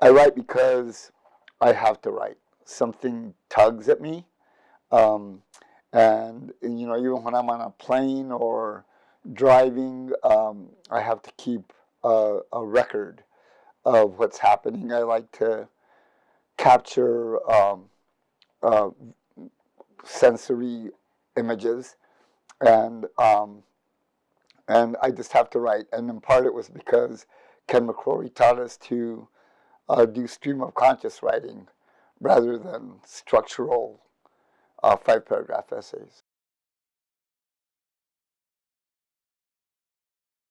I write because I have to write. Something tugs at me. Um, and, you know, even when I'm on a plane or driving, um, I have to keep a, a, record of what's happening. I like to capture um, uh, sensory images and um, and I just have to write. And in part it was because Ken Macrorie taught us to uh, do stream of conscious writing rather than structural uh, five paragraph essays.